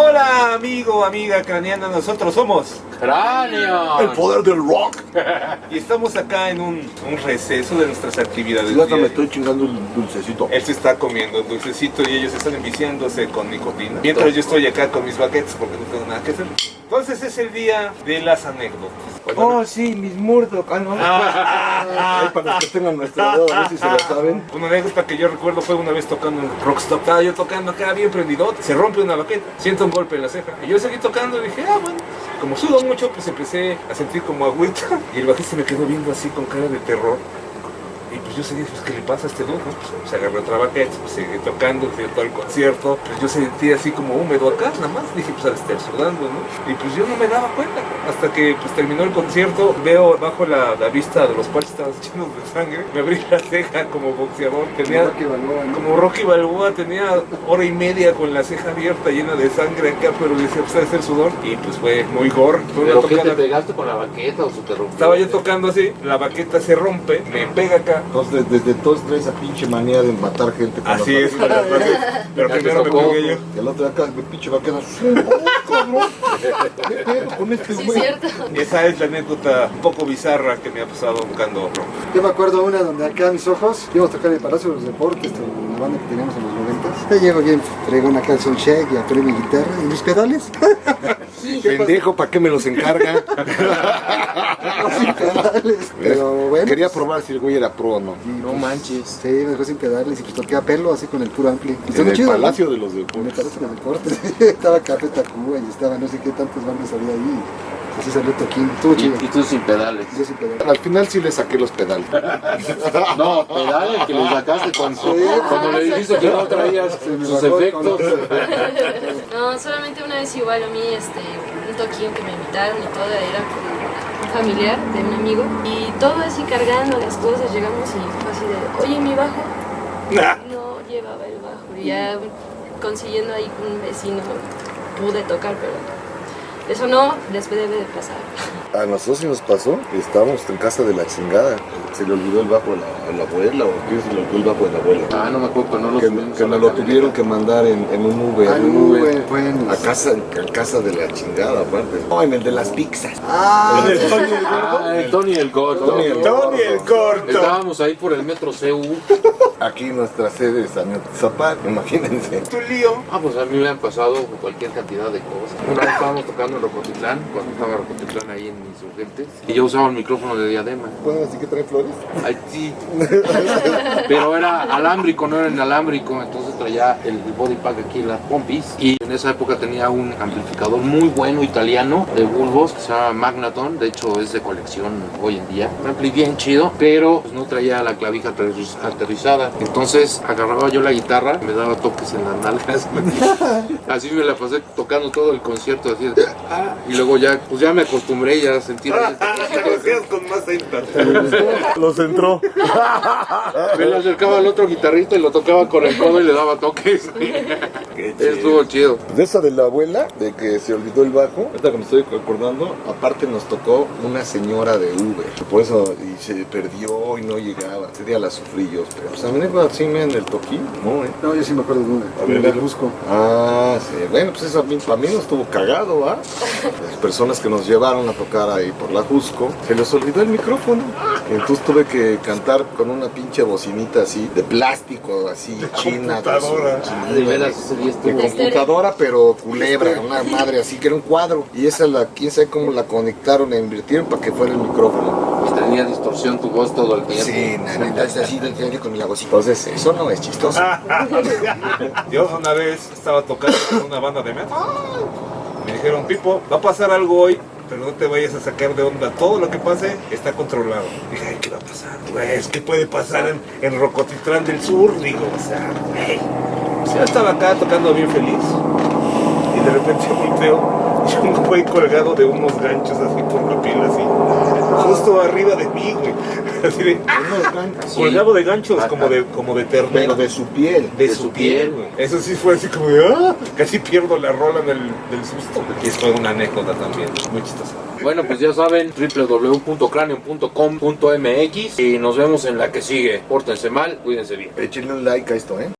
Hola amigo, amiga craneana, nosotros somos ¡Cráneo! El poder del rock. y estamos acá en un, un receso de nuestras actividades. Hasta me estoy chingando un dulcecito. Él se está comiendo un dulcecito y ellos están enviciándose con nicotina. Mientras yo estoy acá con mis baquetes porque no tengo nada que hacer. Entonces es el día de las anécdotas. Oh, sí, mis Murdoch. Ah, no. Ah, Ay, para los que tengan nuestra edad, a ver si se la saben. Una anécdota que yo recuerdo fue una vez tocando en Rockstop. Estaba yo tocando acá bien prendido, se rompe una baqueta, siento un golpe en la ceja. Y yo seguí tocando y dije, ah, bueno. Como sudo mucho, pues empecé a sentir como agüita. Y el bajista me quedó viendo así con cara de terror. Y pues yo seguí, pues, ¿qué le pasa a este dude? no? Pues se agarró otra baqueta, pues seguí tocando, fui a todo el concierto. Pues yo sentí así como húmedo acá, nada más. Dije, pues al estar sudando, ¿no? Y pues yo no me daba cuenta. Hasta que pues terminó el concierto, veo bajo la, la vista de los cuales estaban llenos de sangre. Me abrí la ceja como boxeador. Tenía, Rocky Balboa, ¿no? como Rocky Balboa, tenía hora y media con la ceja abierta, llena de sangre acá, pero decía, pues debe ser sudor. Y pues fue muy gore. Fue ¿Pero qué te pegaste con la baqueta o se te rompió? estaba yo tocando así, la baqueta se rompe, me pega acá. Entonces, desde entonces trae esa pinche manía de matar gente con Así es, pero primero me pegué yo. Y el otro de acá, mi pinche vaquera. ¡Oh, cabrón! ¿Qué pedo con este Sí, es güey? cierto. Esa es la anécdota un poco bizarra que me ha pasado tocando rock. Yo me acuerdo una donde acá a mis ojos íbamos a tocar en el Palacio de los Deportes, la banda que teníamos en los 90. Yo llego bien, traigo una canción check y atoré mi guitarra y mis pedales. Pendejo, ¿para qué me los encarga? sin pedales. Pero bueno. Quería probar si el güey era pro o no. y, No pues, manches. Sí, me dejó sin pedales y pues toqué a pelo así con el puro ampli. En el chido, ¿no? Palacio de los En el Deportes. Palacio de los Deportes. estaba Café Tacuba y estaba no sé qué tantas bandas había ahí. Así salió Toquín. Estuvo Y, chido. y tú sin pedales. Yo sin pedales. Al final sí le saqué los pedales. No, pedales que le sacaste cuando, cuando le dijiste que no traías sus efectos. No, solamente una vez igual a mí, este, un toquín que me invitaron y todo, era con un familiar de un amigo. Y todo así cargando las cosas, llegamos y fue así de, oye, mi bajo. No llevaba el bajo. Y ya consiguiendo ahí con un vecino pude tocar, pero eso no les debe de pasar. A nosotros sí nos pasó, estábamos en casa de la chingada. Se le olvidó el bajo a la, a la abuela o quién se le olvidó el bajo de la abuela. Ah, no me acuerdo, pero no lo Que, que nos lo tuvieron que mandar en, en un Uber. Ah, en un Uber. bueno. A casa, a casa de la chingada, aparte. No, en el de las pizzas. Ah, ¿El Tony el gordo? Ah, el Tony el Gordo. Tony el Tony el corto. Estábamos ahí por el metro CU. Aquí nuestra sede es Zapat, imagínense. Tu lío. Ah, pues a mí me han pasado cualquier cantidad de cosas. Una vez estábamos tocando en Rocotitlán, cuando estaba Rocotitlán ahí en Insurgentes, y yo usaba el micrófono de diadema. ¿Pueden decir que trae flores? Ay, sí. Pero era alámbrico, no era inalámbrico, entonces traía el body pack aquí, las pompis. Y en esa época tenía un amplificador muy bueno italiano de bulbos que se llama Magnaton, de hecho es de colección hoy en día. Un ampli bien chido, pero pues, no traía la clavija aterriz- Entonces agarraba yo la guitarra, me daba toques en las nalgas. Así me la pasé tocando todo el concierto, así ah, y luego ya, pues ya me acostumbré ya a sentir Lo con más. Los entró. Me le acercaba al otro guitarrista y lo tocaba con el codo y le daba toques. Qué Estuvo chido. De esa de la abuela, de que se olvidó el bajo, ahorita que me estoy acordando, aparte nos tocó una señora de Uber. Por eso y se perdió y no llegaba. Ese día la sufrí yo. Pero pues me así me en el toquín. No, eh. no, yo sí me acuerdo de una. A ver, dale. Busco. Ah, sí. Bueno, pues eso a mí, para mí no estuvo cagado, ¿ah? Las personas que nos llevaron a tocar ahí por la Jusco, se les olvidó el micrófono. Entonces tuve que cantar con una pinche bocinita así, de plástico, así, china. de su computadora. De veras, de computadora, pero culebra, una madre así, que era un cuadro. Y esa, la, quién sabe cómo la conectaron e invirtieron para que fuera el micrófono. Pues tenía distorsión tu voz todo el tiempo. Sí, nada, entonces así de tener con mi vocita. Entonces, eso no es chistoso. Yo una vez estaba tocando con una banda de metal. Me dijeron, Pipo, va a pasar algo hoy, pero no te vayas a sacar de onda. Todo lo que pase está controlado. Dije, ay, ¿qué va a pasar? Pues, ¿qué puede pasar en, en Rocotitlán del Sur? Digo, o sea, güey. Yo estaba acá tocando bien feliz. De repente volteo y un güey colgado de unos ganchos así por la piel, así. Justo arriba de mí, güey. Así de, ganchos. Sí. colgado de ganchos, como de, como de ternero. Pero de su piel. de, de su su piel, piel. güey. Eso sí fue así como de, ¡ah! Casi pierdo la rola del, del susto. Y es fue una anécdota también, muy chistosa. Bueno, pues ya saben, www.cranium.com.mx y nos vemos en la que sigue. Pórtense mal, cuídense bien. Échenle un like a esto, ¿eh?